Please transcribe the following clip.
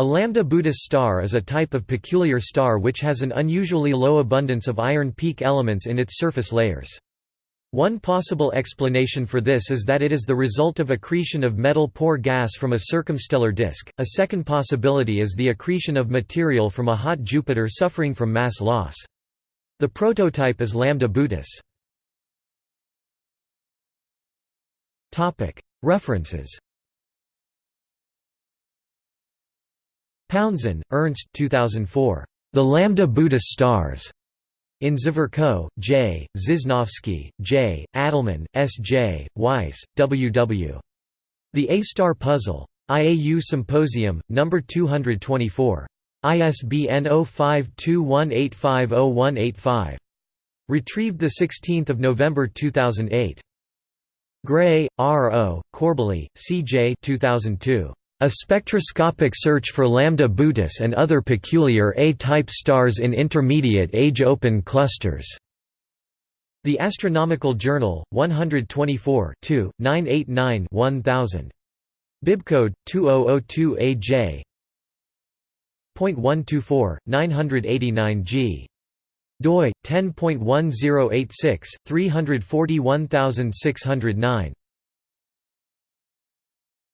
A lambda Boötis star is a type of peculiar star which has an unusually low abundance of iron peak elements in its surface layers. One possible explanation for this is that it is the result of accretion of metal poor gas from a circumstellar disk. A second possibility is the accretion of material from a hot Jupiter suffering from mass loss. The prototype is lambda Boötis. References Paunzen, Ernst 2004. The Lambda Boötis Stars. In Zverko, J., Ziznovsky, J., Adelman, S. J., Weiss, W. W. The A-Star Puzzle. IAU Symposium, No. 224. ISBN 0521850185. Retrieved 16 November 2008. Gray, R. O., Corbally, C. J. 2002. A spectroscopic search for lambda Boötis and other peculiar A-type stars in intermediate age open clusters. The Astronomical Journal, 124 989-1000. Bibcode 2002AJ. .124 989 G doi 10.1086 341609